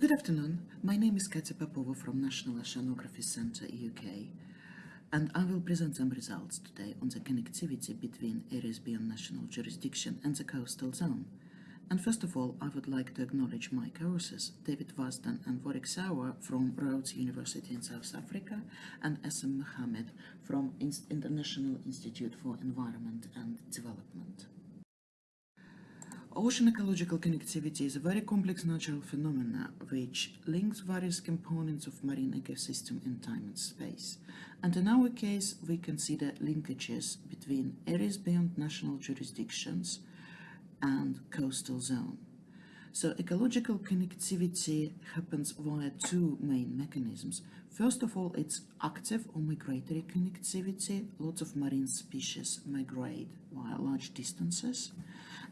Good afternoon. My name is Katya Popova from National Oceanography Centre, UK, and I will present some results today on the connectivity between areas beyond national jurisdiction and the coastal zone. And first of all, I would like to acknowledge my co-authors, David Vousden and Warwick Sauer from Rhodes University in South Africa, and Essam Mohammed from International Institute for Environment and Development. Ocean ecological connectivity is a very complex natural phenomena which links various components of marine ecosystem in time and space. And in our case, we consider linkages between areas beyond national jurisdictions and coastal zone. So ecological connectivity happens via two main mechanisms. First of all, it's active or migratory connectivity. Lots of marine species migrate via large distances.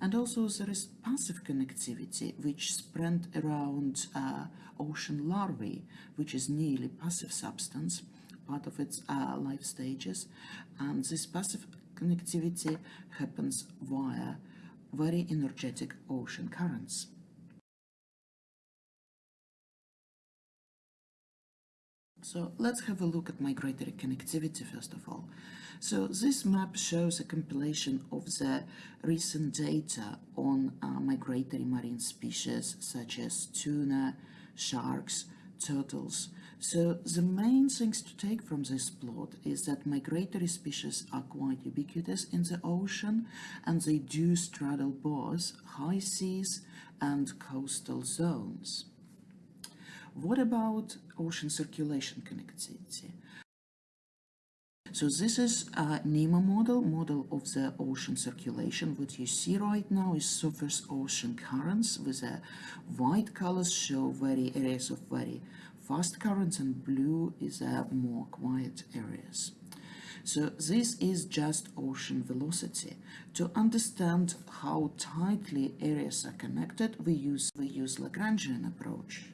And also there is passive connectivity, which spread around uh, ocean larvae, which is nearly passive substance, part of its uh, life stages. And this passive connectivity happens via very energetic ocean currents. So let's have a look at migratory connectivity first of all. So this map shows a compilation of the recent data on uh, migratory marine species such as tuna, sharks, turtles. So the main things to take from this plot is that migratory species are quite ubiquitous in the ocean and they do straddle both high seas and coastal zones. What about ocean circulation connectivity? So this is a NEMO model, model of the ocean circulation. What you see right now is surface ocean currents with a white colors show very areas of very fast currents and blue is a more quiet areas. So this is just ocean velocity. To understand how tightly areas are connected, we use, we use Lagrangian approach.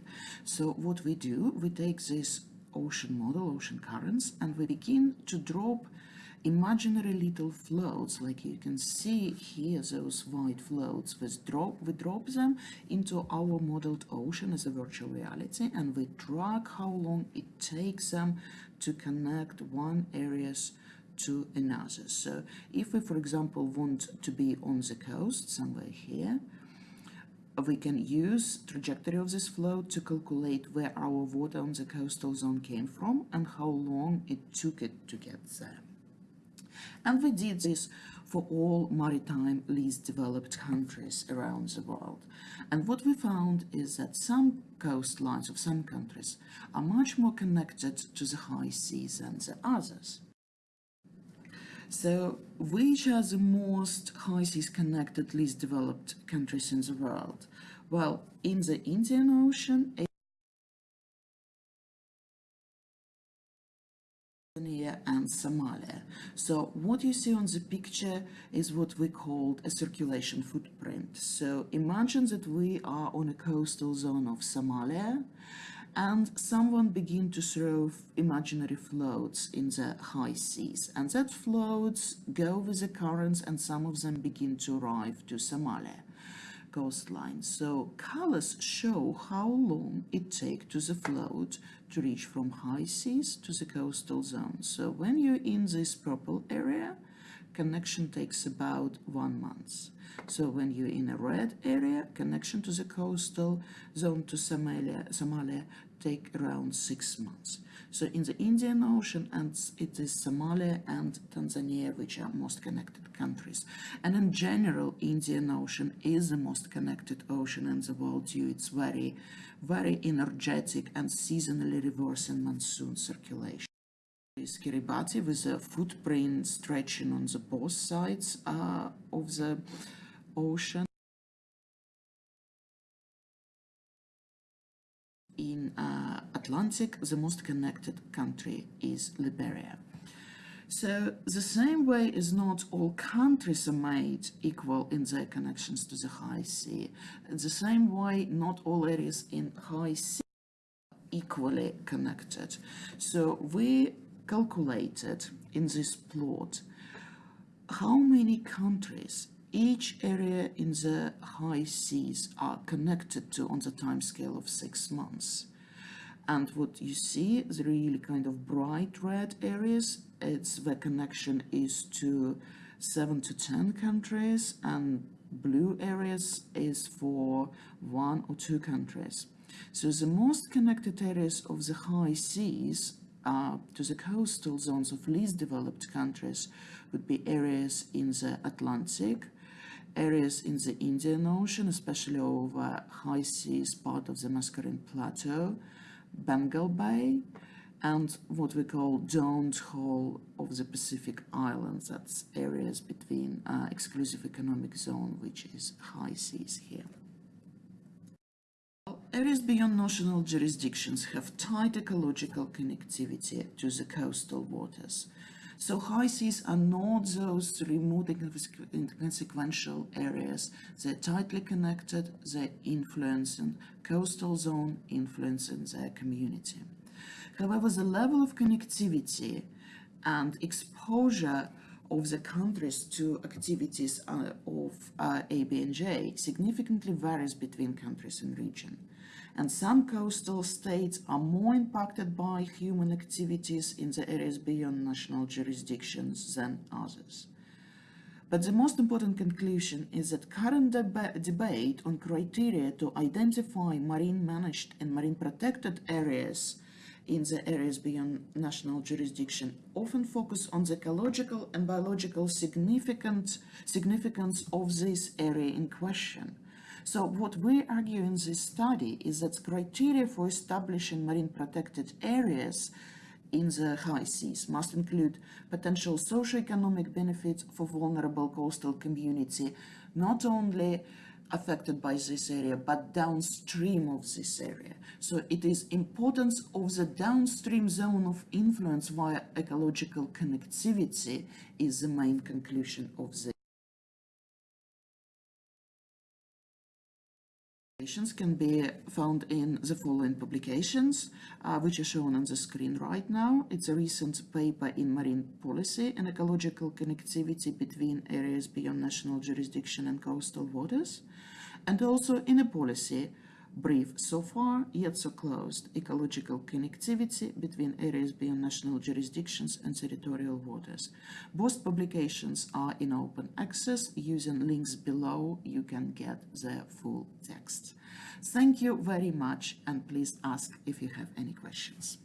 So what we do, we take this ocean model, ocean currents, and we begin to drop imaginary little floats. Like you can see here those white floats. We drop we drop them into our modeled ocean as a virtual reality and we track how long it takes them to connect one areas to another. So if we for example want to be on the coast somewhere here we can use trajectory of this flow to calculate where our water on the coastal zone came from and how long it took it to get there. And we did this for all maritime least developed countries around the world. And what we found is that some coastlines of some countries are much more connected to the high seas than the others. So which are the most seas connected, least developed countries in the world? Well, in the Indian Ocean, and Somalia. So what you see on the picture is what we call a circulation footprint. So imagine that we are on a coastal zone of Somalia and someone begin to throw imaginary floats in the high seas and that floats go with the currents and some of them begin to arrive to Somalia coastline. So colors show how long it takes to the float to reach from high seas to the coastal zone. So when you're in this purple area, connection takes about one month. So when you're in a red area, connection to the coastal zone to Somalia, Somalia take around six months. So in the Indian Ocean, and it is Somalia and Tanzania which are most connected countries. And in general, Indian Ocean is the most connected ocean in the world due its very, very energetic and seasonally reversing monsoon circulation is Kiribati with a footprint stretching on the both sides uh, of the ocean. In uh, Atlantic, the most connected country is Liberia. So the same way is not all countries are made equal in their connections to the high sea. The same way not all areas in high sea equally connected. So we calculated in this plot how many countries each area in the high seas are connected to on the time scale of six months. And what you see, the really kind of bright red areas, it's the connection is to seven to 10 countries and blue areas is for one or two countries. So the most connected areas of the high seas uh, to the coastal zones of least developed countries would be areas in the Atlantic, areas in the Indian Ocean, especially over high seas part of the Mascarene Plateau, Bengal Bay, and what we call donut hole of the Pacific Islands. That's areas between uh, exclusive economic zone, which is high seas here. Areas beyond national jurisdictions have tight ecological connectivity to the coastal waters. So high seas are not those remote inconsequential areas. They're tightly connected, they're influencing coastal zone, influencing their community. However, the level of connectivity and exposure of the countries to activities uh, of uh, ABNJ significantly varies between countries and region and some coastal states are more impacted by human activities in the areas beyond national jurisdictions than others. But the most important conclusion is that current deba debate on criteria to identify marine managed and marine protected areas in the areas beyond national jurisdiction often focus on the ecological and biological significance of this area in question so what we argue in this study is that criteria for establishing marine protected areas in the high seas must include potential socio-economic benefits for vulnerable coastal community, not only affected by this area, but downstream of this area. So it is importance of the downstream zone of influence via ecological connectivity is the main conclusion of the can be found in the following publications, uh, which are shown on the screen right now. It's a recent paper in Marine Policy and Ecological Connectivity between Areas Beyond National Jurisdiction and Coastal Waters, and also in a policy brief so far, yet so closed, ecological connectivity between areas beyond national jurisdictions and territorial waters. Both publications are in open access. Using links below, you can get the full text. Thank you very much, and please ask if you have any questions.